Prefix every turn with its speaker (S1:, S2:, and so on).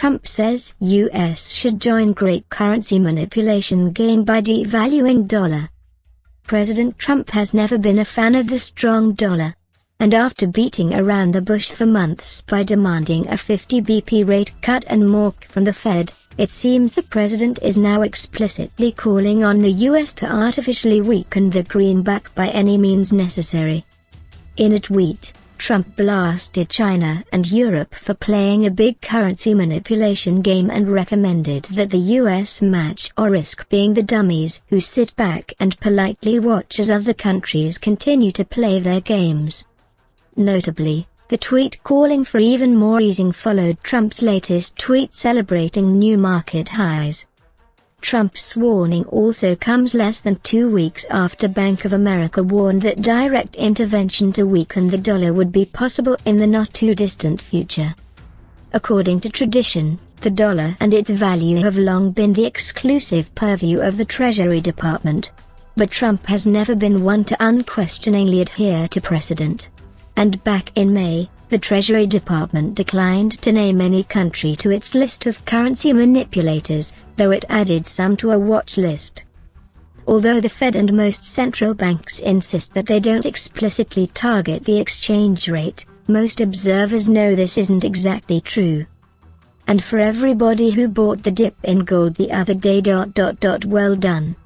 S1: Trump says US should join great currency manipulation game by devaluing dollar. President Trump has never been a fan of the strong dollar. And after beating around the bush for months by demanding a 50 BP rate cut and more from the Fed, it seems the president is now explicitly calling on the US to artificially weaken the greenback by any means necessary. In a tweet, Trump blasted China and Europe for playing a big currency manipulation game and recommended that the US match or risk being the dummies who sit back and politely watch as other countries continue to play their games. Notably, the tweet calling for even more easing followed Trump's latest tweet celebrating new market highs. Trump's warning also comes less than two weeks after Bank of America warned that direct intervention to weaken the dollar would be possible in the not-too-distant future. According to tradition, the dollar and its value have long been the exclusive purview of the Treasury Department. But Trump has never been one to unquestioningly adhere to precedent. And back in May, the Treasury Department declined to name any country to its list of currency manipulators, though it added some to a watch list. Although the Fed and most central banks insist that they don't explicitly target the exchange rate, most observers know this isn't exactly true. And for everybody who bought the dip in gold the other day dot dot dot well done.